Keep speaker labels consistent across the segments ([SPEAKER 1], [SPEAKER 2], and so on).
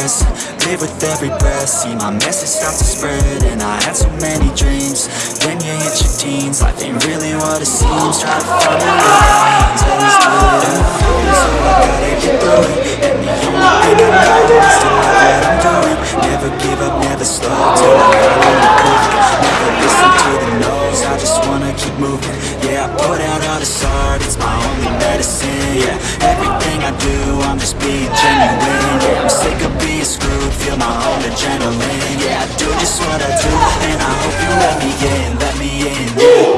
[SPEAKER 1] Live with every breath. See my message start to spread And I had so many dreams. Then you hit your teens. Life ain't really what it seems. Try to find the I know Is to doing Never give up, never slow. Till I finally prove it. Never listen to the no's. I just wanna keep moving Put out all this art It's my only medicine Yeah, everything I do I'm just being genuine Yeah, I'm sick of being screwed Feel my own adrenaline Yeah, I do just what I do And I hope you let me in Let me in, yeah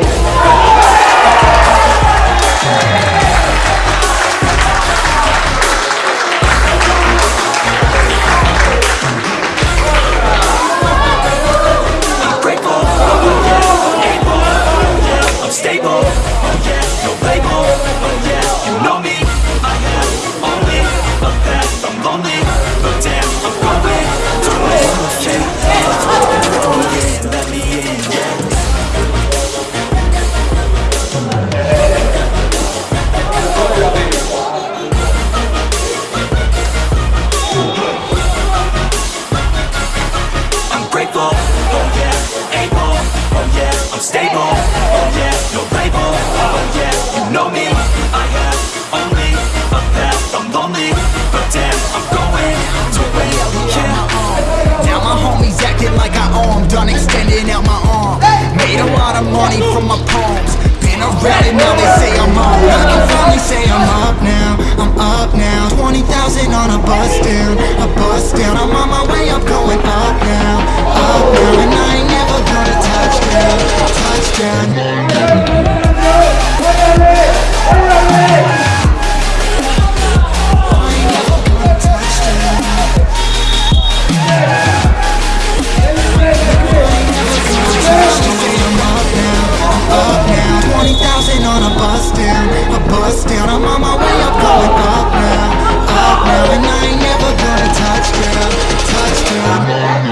[SPEAKER 1] I'm stable, oh yeah, no label, oh yeah, you know me, I have only a path, I'm lonely, but damn, I'm going to win, yeah.
[SPEAKER 2] Now my homies acting like I owe Done extending out my arm. Made a lot of money from my poems Been around and now they say I'm on I can finally say I'm up now. I'm up now. 20,000 on a bus down A bus down. I'm on my way up going up now. Up now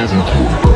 [SPEAKER 2] Touchdown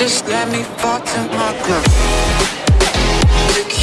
[SPEAKER 3] Just let me fall to my grave. Look